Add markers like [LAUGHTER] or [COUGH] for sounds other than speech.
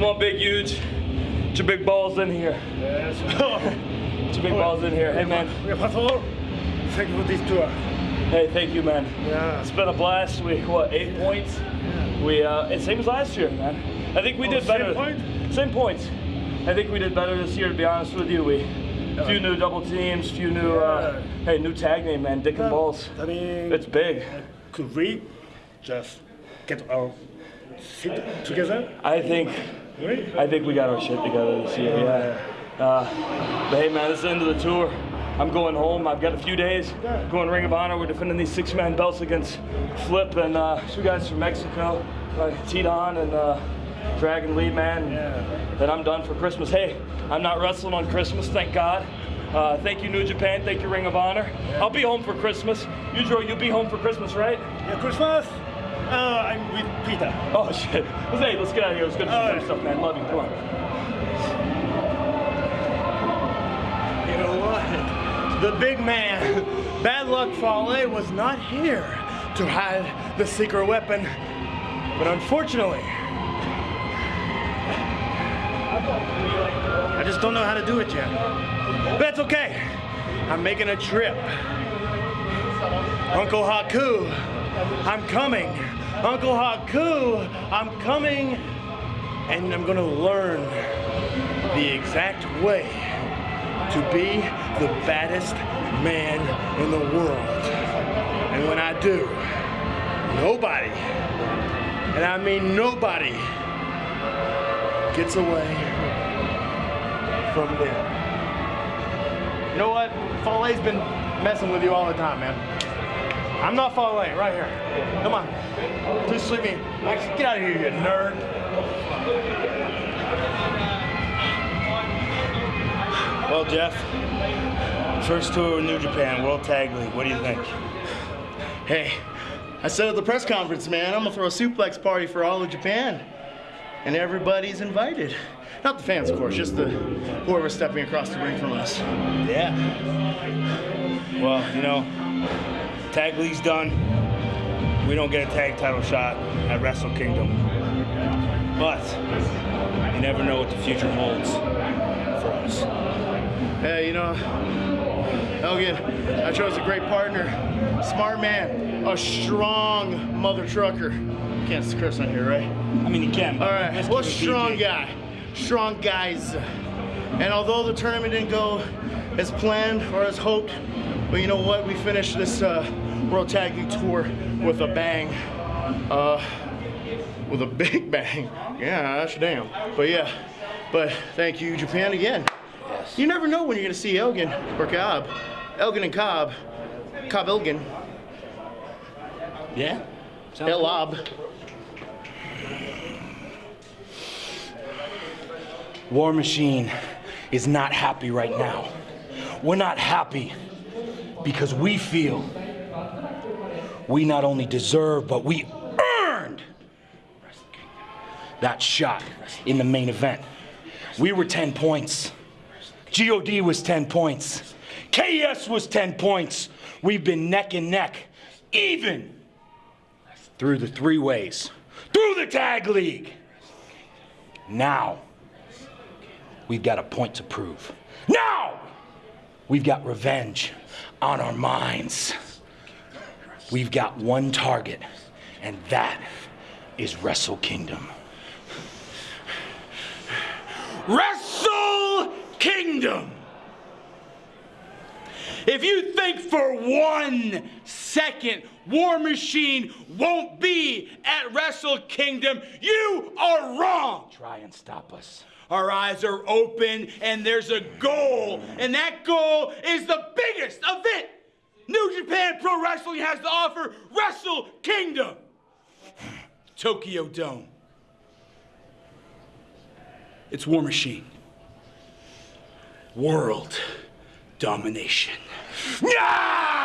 Come on, big, huge. Two big balls in here. Yes. [LAUGHS] Your big balls in here. Hey, man. First of all, thank you for this tour. Hey, thank you, man. Yeah. It's been a blast. We what eight points? Yeah. We uh, it same as last year, man. I think we Oh, did same better. point? Same points. I think we did better this year. To be honest with you, we few new double teams, few new uh, hey new tag name, man. Dick and balls. I mean, It's big. could we just get our sit together? I think? I think we got our shit together this year. Yeah. Uh, but hey, man, this is the end of the tour. I'm going home. I've got a few days. Going Ring of Honor. We're defending these six-man belts against Flip and uh, two guys from Mexico, uh, T-Don and uh, Dragon Lee, man. Then I'm done for Christmas. Hey, I'm not wrestling on Christmas, thank God. Uh, thank you, New Japan. Thank you, Ring of Honor. I'll be home for Christmas. Yujiro, you'll be home for Christmas, right? Yeah, Christmas. Uh, I'm with Pieter. Oh shit. Let's, hey, let's get out of here. Let's go do some Alright. fun stuff, man. Love you. Come on. You know what? The big man, Bad Luck Fale, was not here to hide the secret weapon. But unfortunately, I just don't know how to do it yet. But that's okay. I'm making a trip. Uncle Haku, I'm coming. Uncle Haku, I'm coming. And I'm gonna learn the exact way to be the baddest man in the world. And when I do, nobody, and I mean nobody, gets away from them. You know what? Fale's been messing with you all the time, man. I'm not Fale, right here. Come on. Please sleep me. Max, get out of here, you nerd. Well, Jeff, first tour in New Japan, World Tag League. What do you think? Hey, I said at the press conference, man, I'm gonna throw a suplex party for all of Japan. And everybody's invited. Not the fans, of course, just the whoever's stepping across the ring from us. Yeah. Well, you know, Tag League's done. We don't get a tag title shot at Wrestle Kingdom. But you never know what the future holds for us. Hey, you know, Elgin, I chose a great partner. Smart man, a strong mother trucker. Can't curse on here, right? I mean, you can. All right, well, strong PG. guy, strong guys. And although the tournament didn't go as planned or as hoped, but you know what? We finished this uh, World Tag League tour with a bang. Uh, with a [LAUGHS] big bang. Yeah, that's damn. But yeah, but thank you, Japan, again. Yes. You never know when you're gonna see Elgin or Cobb. Elgin and Cobb. Cobb Elgin. Yeah? Sounds Elob. War Machine is not happy right now. We're not happy because we feel we not only deserve, but we earned that shot in the main event. We were 10 points. GOD was 10 points. KS was 10 points. We've been neck and neck, even through the three ways, through the tag league. Now, we've got a point to prove. Now, we've got revenge on our minds. We've got one target, and that is Wrestle Kingdom. Wrestle Kingdom! If you think for one second War Machine won't be at Wrestle Kingdom, you are wrong. Try and stop us. Our eyes are open and there's a goal, and that goal is the biggest event New Japan Pro Wrestling has to offer Wrestle Kingdom. Tokyo Dome. It's War Machine. World domination. Yeah!